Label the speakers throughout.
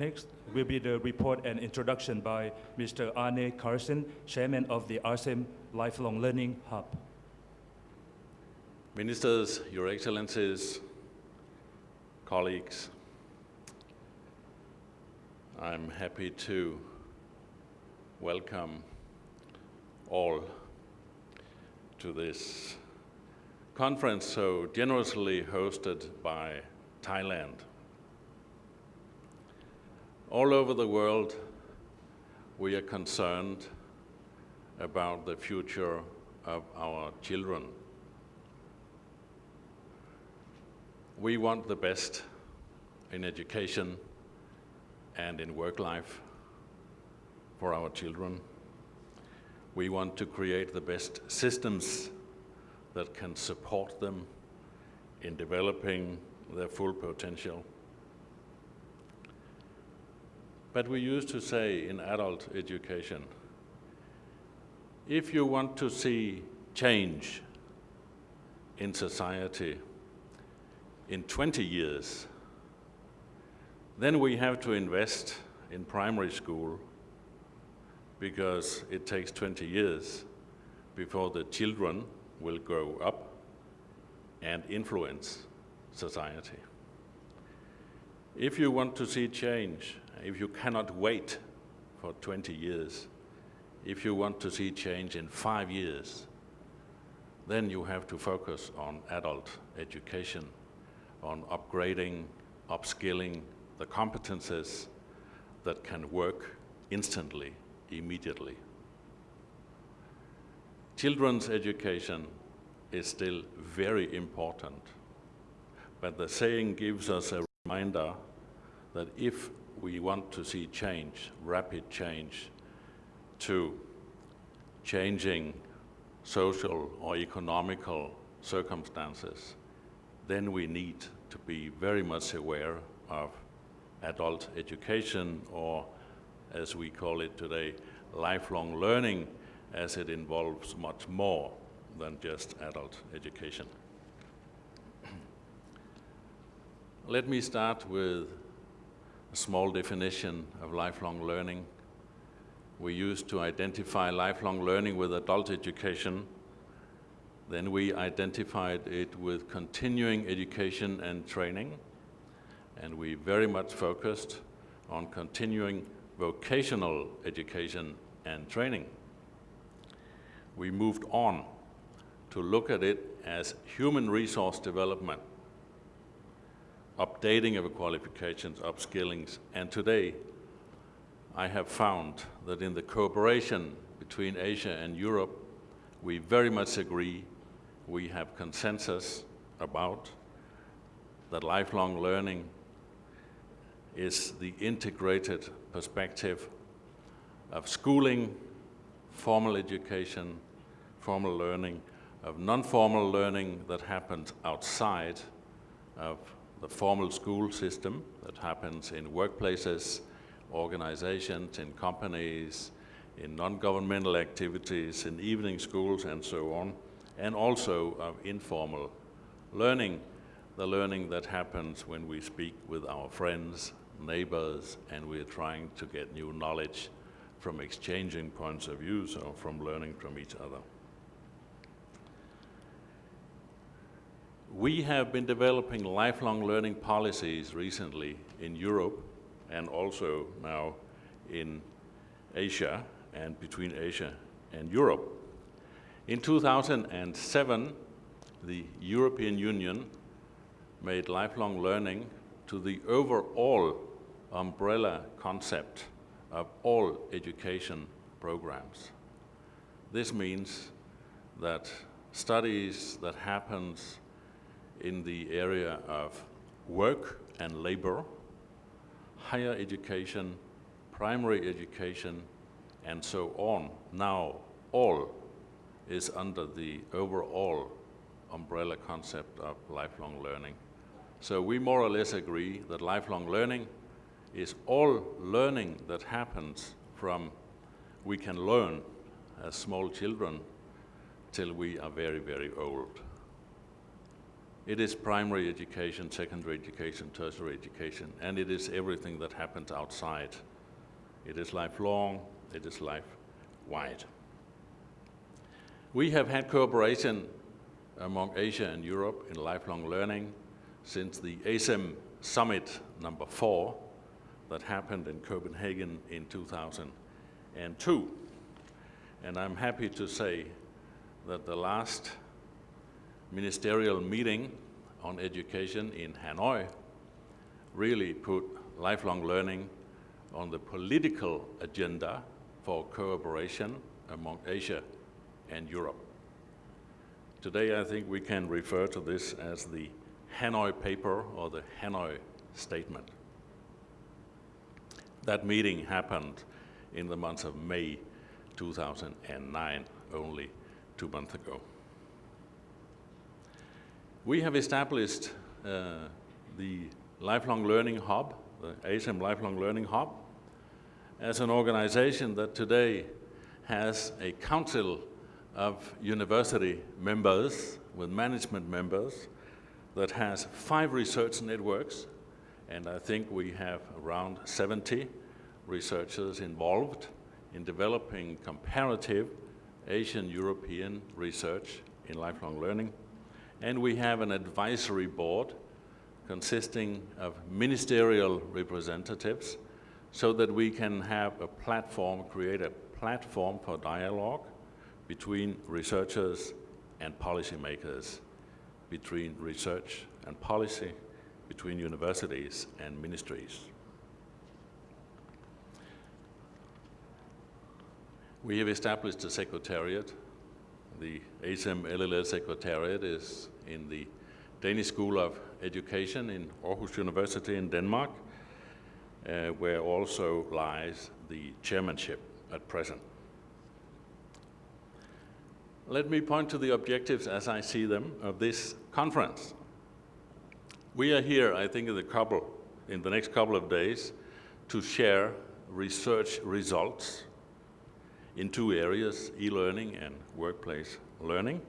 Speaker 1: Next will be the report and introduction by Mr. Arne Carlsen, Chairman of the ASEM Lifelong Learning Hub.
Speaker 2: Ministers, Your Excellencies, colleagues, I'm happy to welcome all to this conference so generously hosted by Thailand. All over the world, we are concerned about the future of our children. We want the best in education and in work life for our children. We want to create the best systems that can support them in developing their full potential. But we used to say in adult education, if you want to see change in society in 20 years, then we have to invest in primary school because it takes 20 years before the children will grow up and influence society. If you want to see change if you cannot wait for 20 years, if you want to see change in five years, then you have to focus on adult education, on upgrading, upskilling the competences that can work instantly, immediately. Children's education is still very important, but the saying gives us a reminder that if we want to see change, rapid change, to changing social or economical circumstances, then we need to be very much aware of adult education or, as we call it today, lifelong learning as it involves much more than just adult education. Let me start with a small definition of lifelong learning. We used to identify lifelong learning with adult education. Then we identified it with continuing education and training. And we very much focused on continuing vocational education and training. We moved on to look at it as human resource development updating of qualifications, upskillings. And today, I have found that in the cooperation between Asia and Europe, we very much agree, we have consensus about that lifelong learning is the integrated perspective of schooling, formal education, formal learning, of non-formal learning that happens outside of the formal school system that happens in workplaces, organizations, in companies, in non-governmental activities, in evening schools and so on, and also of informal learning, the learning that happens when we speak with our friends, neighbors, and we're trying to get new knowledge from exchanging points of view, so from learning from each other. We have been developing lifelong learning policies recently in Europe and also now in Asia and between Asia and Europe. In 2007, the European Union made lifelong learning to the overall umbrella concept of all education programs. This means that studies that happens in the area of work and labor, higher education, primary education, and so on. Now, all is under the overall umbrella concept of lifelong learning. So we more or less agree that lifelong learning is all learning that happens from we can learn as small children till we are very, very old. It is primary education, secondary education, tertiary education, and it is everything that happens outside. It is lifelong, it is life-wide. We have had cooperation among Asia and Europe in lifelong learning since the ASEM Summit number four that happened in Copenhagen in 2002. And I'm happy to say that the last ministerial meeting on education in Hanoi really put lifelong learning on the political agenda for cooperation among Asia and Europe. Today I think we can refer to this as the Hanoi paper or the Hanoi statement. That meeting happened in the month of May 2009, only two months ago. We have established uh, the Lifelong Learning Hub, the ASEM Lifelong Learning Hub, as an organization that today has a council of university members with management members that has five research networks, and I think we have around 70 researchers involved in developing comparative Asian European research in lifelong learning. And we have an advisory board consisting of ministerial representatives so that we can have a platform, create a platform for dialogue between researchers and policymakers, between research and policy, between universities and ministries. We have established a secretariat. The ASEM LLS Secretariat is in the Danish School of Education in Aarhus University in Denmark, uh, where also lies the chairmanship at present. Let me point to the objectives as I see them of this conference. We are here, I think, in the, couple, in the next couple of days to share research results in two areas, e-learning and workplace learning.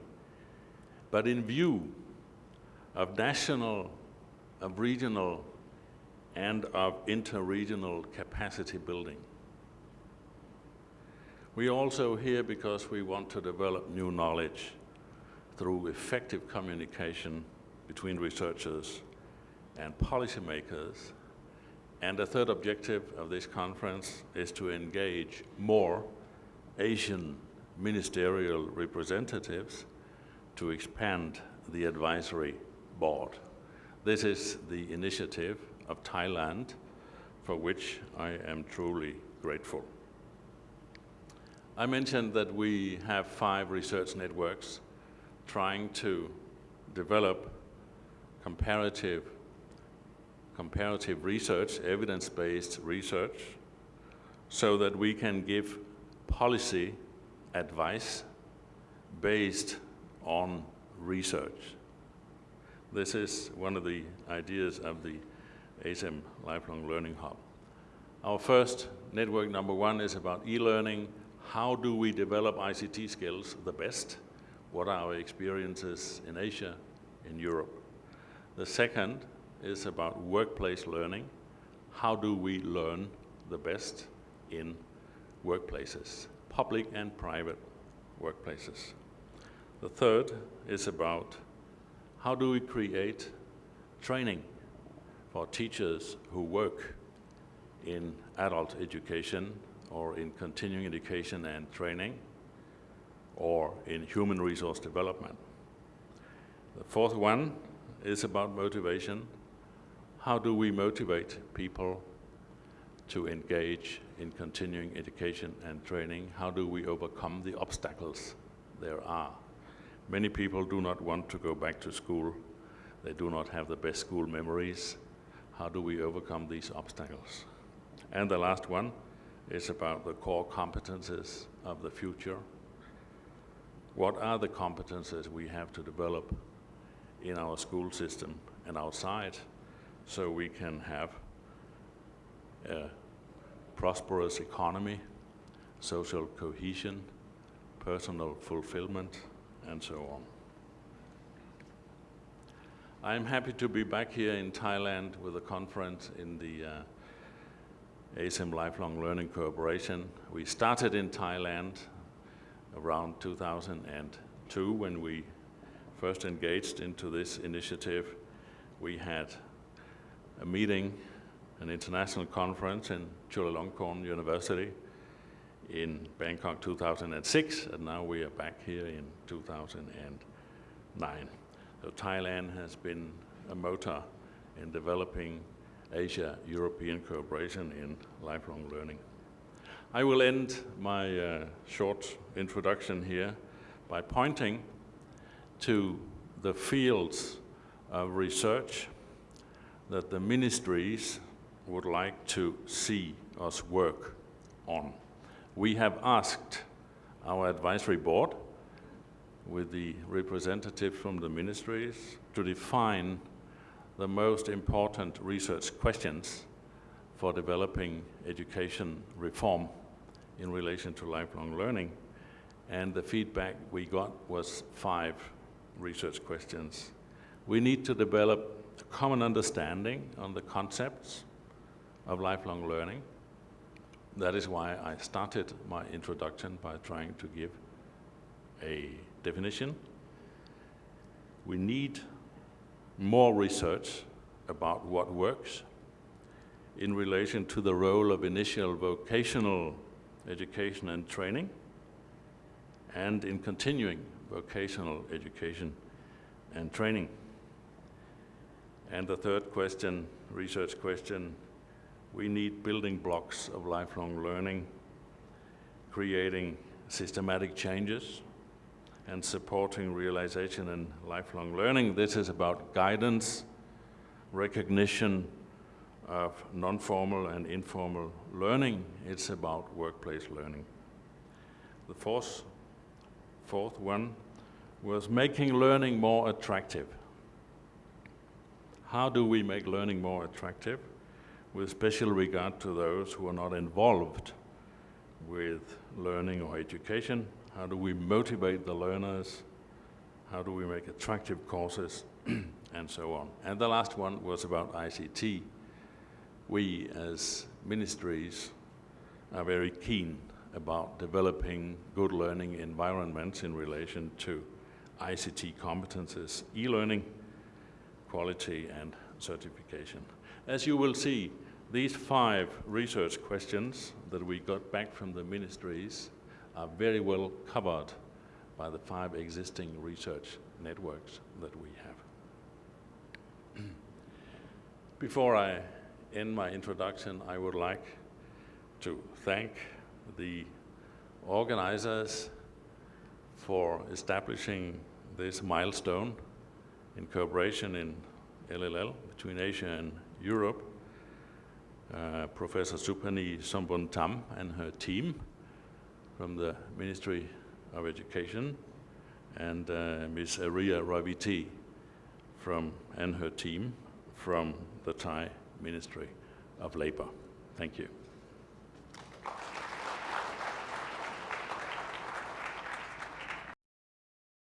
Speaker 2: But in view of national, of regional, and of interregional capacity building. We are also here because we want to develop new knowledge through effective communication between researchers and policymakers. And the third objective of this conference is to engage more Asian ministerial representatives to expand the advisory board. This is the initiative of Thailand for which I am truly grateful. I mentioned that we have five research networks trying to develop comparative, comparative research, evidence-based research, so that we can give policy advice based on research. This is one of the ideas of the ASEM Lifelong Learning Hub. Our first network number one is about e-learning. How do we develop ICT skills the best? What are our experiences in Asia, in Europe? The second is about workplace learning. How do we learn the best in workplaces, public and private workplaces. The third is about how do we create training for teachers who work in adult education or in continuing education and training or in human resource development. The fourth one is about motivation. How do we motivate people to engage in continuing education and training? How do we overcome the obstacles there are? Many people do not want to go back to school. They do not have the best school memories. How do we overcome these obstacles? And the last one is about the core competences of the future. What are the competences we have to develop in our school system and outside so we can have prosperous economy, social cohesion, personal fulfillment, and so on. I'm happy to be back here in Thailand with a conference in the uh, ASEM Lifelong Learning Cooperation. We started in Thailand around 2002 when we first engaged into this initiative. We had a meeting, an international conference in Chulalongkorn University in Bangkok 2006, and now we are back here in 2009. So Thailand has been a motor in developing Asia-European cooperation in lifelong learning. I will end my uh, short introduction here by pointing to the fields of research that the ministries would like to see us work on. We have asked our advisory board with the representative from the ministries to define the most important research questions for developing education reform in relation to lifelong learning. And the feedback we got was five research questions. We need to develop a common understanding on the concepts of lifelong learning. That is why I started my introduction by trying to give a definition. We need more research about what works in relation to the role of initial vocational education and training and in continuing vocational education and training. And the third question, research question, we need building blocks of lifelong learning, creating systematic changes and supporting realization and lifelong learning. This is about guidance, recognition of non-formal and informal learning. It's about workplace learning. The fourth, fourth one was making learning more attractive. How do we make learning more attractive? With special regard to those who are not involved with learning or education, how do we motivate the learners? How do we make attractive courses? and so on. And the last one was about ICT. We as ministries are very keen about developing good learning environments in relation to ICT competences, e-learning, quality and certification. As you will see, these five research questions that we got back from the ministries are very well covered by the five existing research networks that we have. Before I end my introduction, I would like to thank the organizers for establishing this milestone in cooperation in LLL between Asia and Europe. Uh, Professor Supani Sombuntam and her team from the Ministry of Education and uh, Ms. Aria Raviti from, and her team from the Thai Ministry of Labor. Thank you.